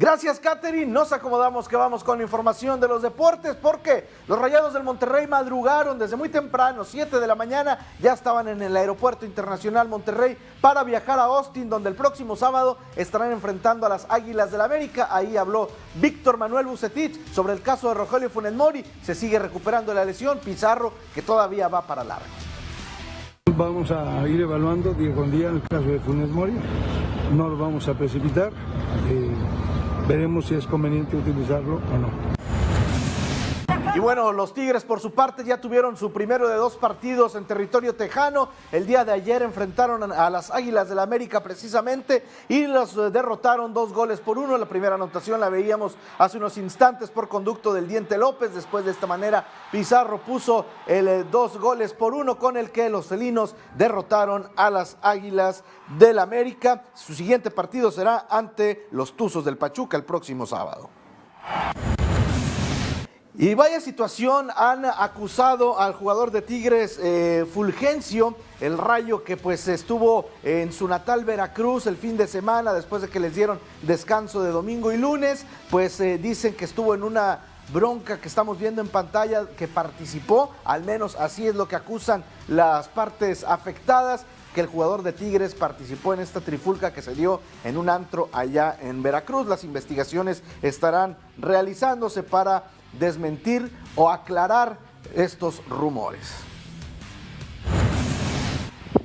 Gracias, Katherine. Nos acomodamos que vamos con la información de los deportes porque los Rayados del Monterrey madrugaron desde muy temprano, 7 de la mañana, ya estaban en el Aeropuerto Internacional Monterrey para viajar a Austin, donde el próximo sábado estarán enfrentando a las Águilas del la América. Ahí habló Víctor Manuel Bucetich sobre el caso de Rogelio Funes Mori. Se sigue recuperando la lesión. Pizarro, que todavía va para largo. Vamos a ir evaluando día con día el caso de Funes Mori. No lo vamos a precipitar. Eh, veremos si es conveniente utilizarlo o no. Y bueno, los Tigres por su parte ya tuvieron su primero de dos partidos en territorio tejano. El día de ayer enfrentaron a las Águilas del la América precisamente y los eh, derrotaron dos goles por uno. La primera anotación la veíamos hace unos instantes por conducto del Diente López. Después de esta manera Pizarro puso el eh, dos goles por uno con el que los felinos derrotaron a las Águilas del América. Su siguiente partido será ante los Tuzos del Pachuca el próximo sábado. Y vaya situación, han acusado al jugador de Tigres eh, Fulgencio, el rayo que pues estuvo en su natal Veracruz el fin de semana después de que les dieron descanso de domingo y lunes, pues eh, dicen que estuvo en una bronca que estamos viendo en pantalla, que participó, al menos así es lo que acusan las partes afectadas, que el jugador de Tigres participó en esta trifulca que se dio en un antro allá en Veracruz. Las investigaciones estarán realizándose para desmentir o aclarar estos rumores.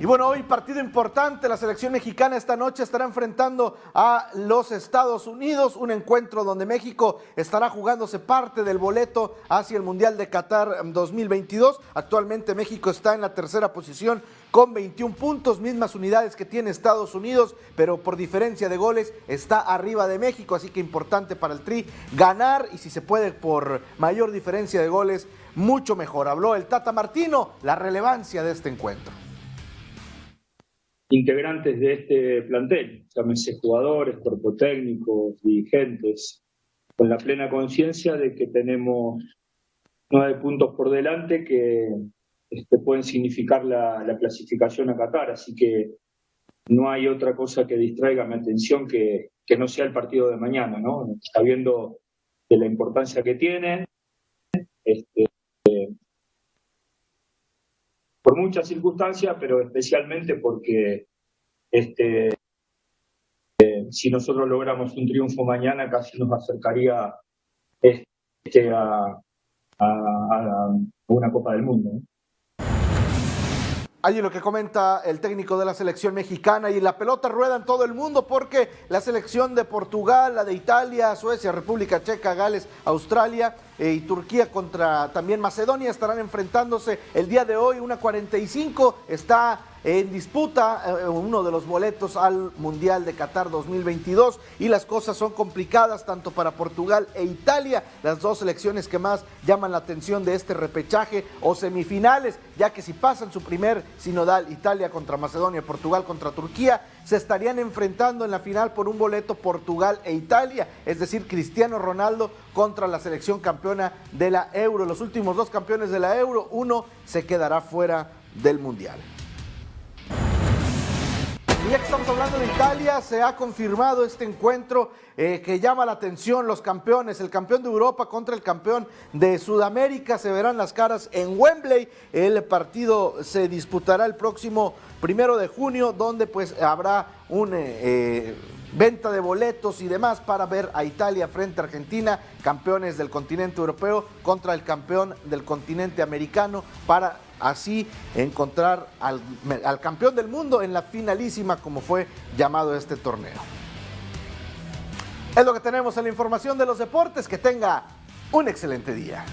Y bueno, hoy partido importante, la selección mexicana esta noche estará enfrentando a los Estados Unidos, un encuentro donde México estará jugándose parte del boleto hacia el Mundial de Qatar 2022. Actualmente México está en la tercera posición con 21 puntos, mismas unidades que tiene Estados Unidos, pero por diferencia de goles está arriba de México, así que importante para el Tri ganar y si se puede por mayor diferencia de goles, mucho mejor. Habló el Tata Martino, la relevancia de este encuentro integrantes de este plantel, llámese jugadores, cuerpo técnico, dirigentes, con la plena conciencia de que tenemos nueve puntos por delante que este, pueden significar la, clasificación a Qatar, así que no hay otra cosa que distraiga mi atención que, que no sea el partido de mañana, ¿no? Sabiendo de la importancia que tiene, este, por muchas circunstancias, pero especialmente porque este, eh, si nosotros logramos un triunfo mañana, casi nos acercaría este, a, una Copa del Mundo. Allí lo que comenta el técnico de la selección mexicana y la pelota rueda en todo el mundo porque la selección de Portugal, la de Italia, Suecia, República Checa, Gales, Australia eh, y Turquía contra también Macedonia estarán enfrentándose el día de hoy. Una 45 está en disputa eh, uno de los boletos al Mundial de Qatar 2022 y las cosas son complicadas tanto para Portugal e Italia, las dos selecciones que más llaman la atención de este repechaje o semifinales, ya que si pasan su primer sinodal Italia contra Macedonia, Portugal contra Turquía, se estarían enfrentando en la final por un boleto Portugal e Italia, es decir, Cristiano Ronaldo contra la selección campeona de la Euro. Los últimos dos campeones de la Euro, uno se quedará fuera del Mundial. Ya que estamos hablando de Italia, se ha confirmado este encuentro eh, que llama la atención los campeones, el campeón de Europa contra el campeón de Sudamérica, se verán las caras en Wembley, el partido se disputará el próximo primero de junio, donde pues habrá un... Eh, eh, venta de boletos y demás para ver a Italia frente a Argentina, campeones del continente europeo contra el campeón del continente americano, para así encontrar al, campeón del mundo en la finalísima como fue llamado este torneo. Es lo que tenemos en la información de los deportes. Que tenga un excelente día.